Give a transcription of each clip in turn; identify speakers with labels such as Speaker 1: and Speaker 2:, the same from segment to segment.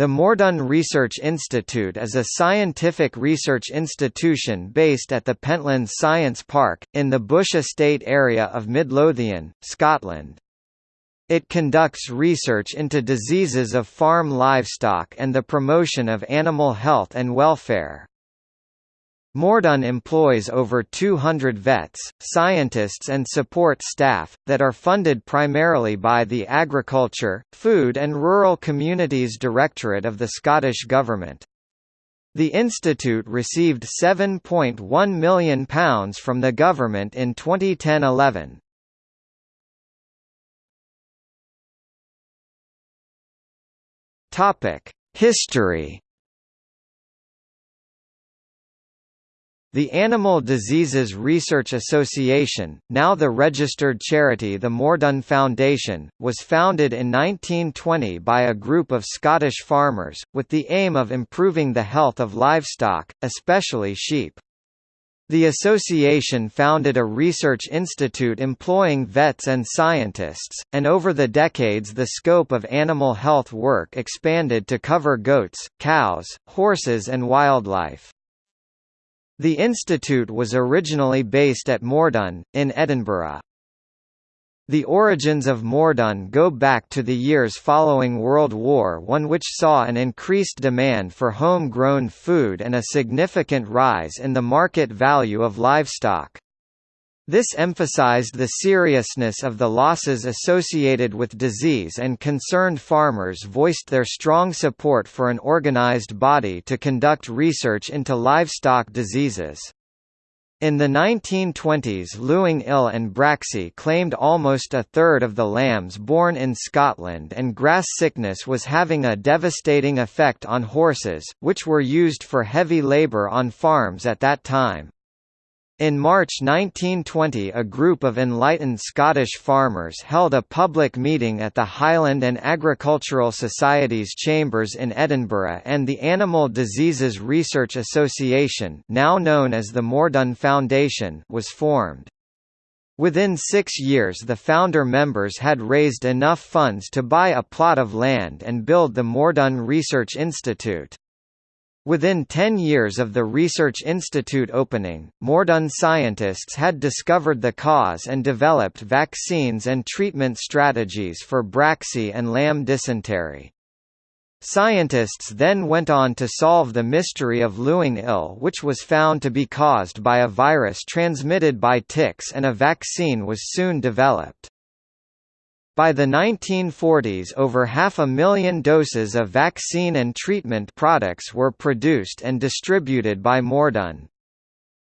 Speaker 1: The Moredun Research Institute is a scientific research institution based at the Pentlands Science Park, in the Bush Estate area of Midlothian, Scotland. It conducts research into diseases of farm livestock and the promotion of animal health and welfare. Moredun employs over 200 vets, scientists and support staff, that are funded primarily by the Agriculture, Food and Rural Communities Directorate of the Scottish Government. The institute received £7.1 million from the government in 2010–11. History The Animal Diseases Research Association, now the registered charity the Moredun Foundation, was founded in 1920 by a group of Scottish farmers, with the aim of improving the health of livestock, especially sheep. The association founded a research institute employing vets and scientists, and over the decades the scope of animal health work expanded to cover goats, cows, horses and wildlife. The institute was originally based at Moredun, in Edinburgh. The origins of Moredun go back to the years following World War I which saw an increased demand for home-grown food and a significant rise in the market value of livestock. This emphasized the seriousness of the losses associated with disease and concerned farmers voiced their strong support for an organized body to conduct research into livestock diseases. In the 1920s louping ill and Braxy claimed almost a third of the lambs born in Scotland and grass sickness was having a devastating effect on horses, which were used for heavy labour on farms at that time. In March 1920 a group of enlightened Scottish farmers held a public meeting at the Highland and Agricultural Society's chambers in Edinburgh and the Animal Diseases Research Association now known as the Moredun Foundation was formed. Within six years the founder members had raised enough funds to buy a plot of land and build the Moredun Research Institute. Within 10 years of the Research Institute opening, Moredun scientists had discovered the cause and developed vaccines and treatment strategies for Braxy and lamb dysentery. Scientists then went on to solve the mystery of louping ill which was found to be caused by a virus transmitted by ticks and a vaccine was soon developed. By the 1940s over half a million doses of vaccine and treatment products were produced and distributed by Moredun.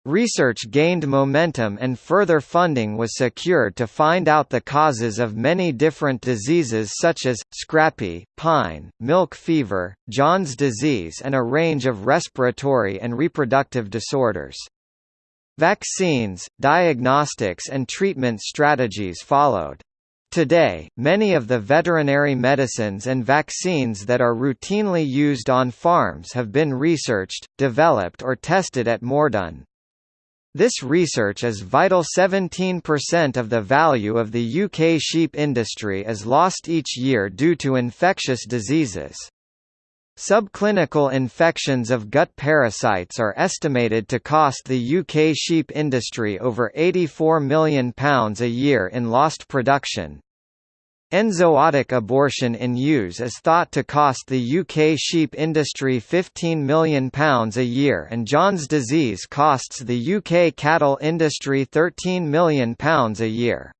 Speaker 1: Research gained momentum and further funding was secured to find out the causes of many different diseases such as, scrapie, pine, milk fever, Johne's disease and a range of respiratory and reproductive disorders. Vaccines, diagnostics and treatment strategies followed. Today, many of the veterinary medicines and vaccines that are routinely used on farms have been researched, developed or tested at Moredun. This research is vital 17% of the value of the UK sheep industry is lost each year due to infectious diseases. Subclinical infections of gut parasites are estimated to cost the UK sheep industry over £84 million a year in lost production. Enzootic abortion in ewes is thought to cost the UK sheep industry £15 million a year and Johne's disease costs the UK cattle industry £13 million a year.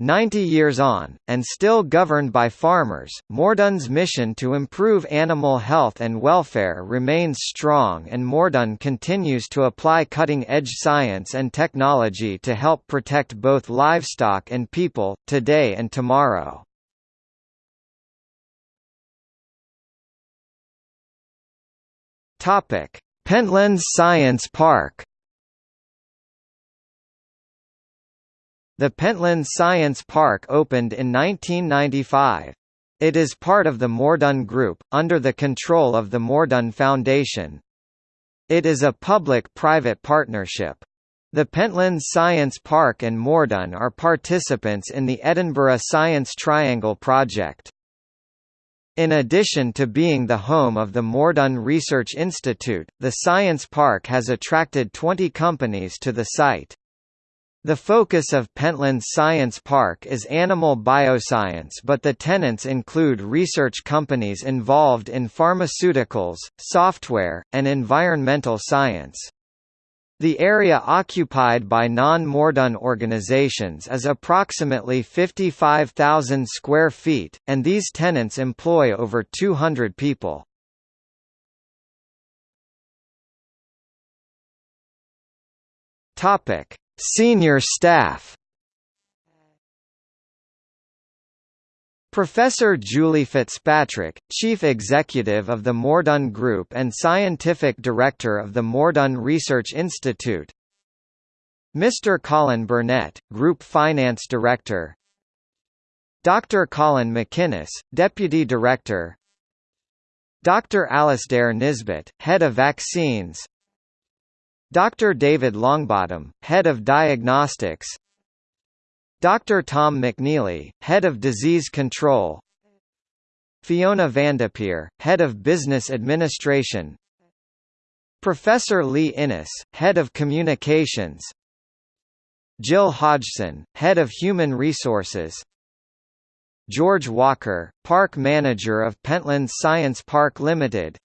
Speaker 1: Ninety years on, and still governed by farmers, Moredun's mission to improve animal health and welfare remains strong and Moredun continues to apply cutting-edge science and technology to help protect both livestock and people, today and tomorrow. Pentlands Science Park The Pentlands Science Park opened in 1995. It is part of the Moredun Group, under the control of the Moredun Foundation. It is a public-private partnership. The Pentlands Science Park and Moredun are participants in the Edinburgh Science Triangle project. In addition to being the home of the Moredun Research Institute, the Science Park has attracted 20 companies to the site. The focus of Pentlands Science Park is animal bioscience but the tenants include research companies involved in pharmaceuticals, software, and environmental science. The area occupied by non-Moredun organizations is approximately 55,000 square feet, and these tenants employ over 200 people. Topic: Senior staff Professor Julie Fitzpatrick, Chief Executive of the Moredun Group and Scientific Director of the Moredun Research Institute Mr. Colin Burnett, Group Finance Director Dr. Colin McInnes, Deputy Director Dr. Alasdair Nisbet, Head of Vaccines Dr. David Longbottom, Head of Diagnostics Dr. Tom McNeely, Head of Disease Control Fiona Vandepeer, Head of Business Administration Professor Lee Innes, Head of Communications Jill Hodgson, Head of Human Resources George Walker, Park Manager of Pentlands Science Park Limited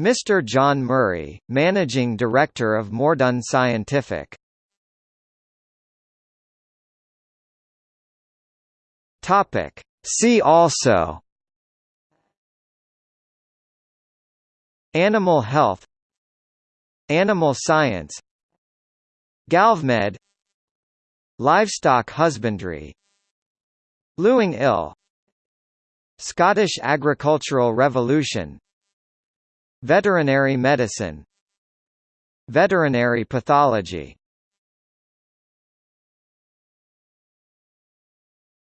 Speaker 1: Mr. John Murray, Managing Director of Moredun Scientific. Topic. See also. Animal health. Animal science. GalvMed. Livestock husbandry. louping ill Scottish agricultural revolution Veterinary medicine Veterinary pathology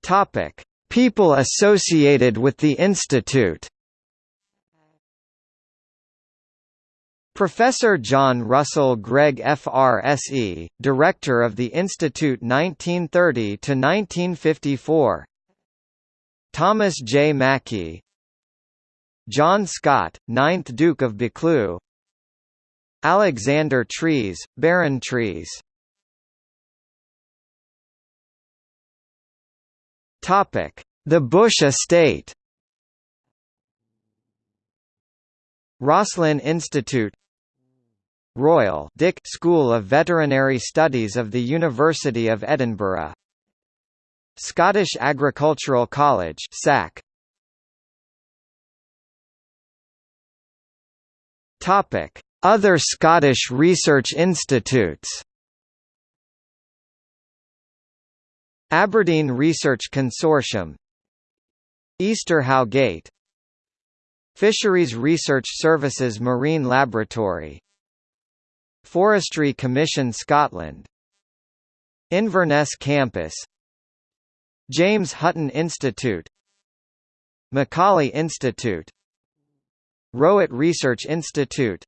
Speaker 1: Topic: People associated with the institute. Professor John Russell Greig FRSE, Director of the Institute 1930 to 1954. Thomas J. Mackie John Scott, 9th Duke of Buccleuch. Alexander Trees, Baron Trees. The Bush Estate. Roslin Institute. Royal Dick School of Veterinary Studies of the University of Edinburgh. Scottish Agricultural College SAC Topic. Other Scottish research institutes Aberdeen Research Consortium Easterhowe Gate Fisheries Research Services Marine Laboratory Forestry Commission Scotland Inverness Campus James Hutton Institute Macaulay Institute Rowett Research Institute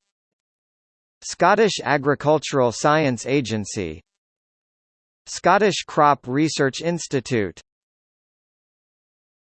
Speaker 1: Scottish Agricultural Science Agency Scottish Crop Research Institute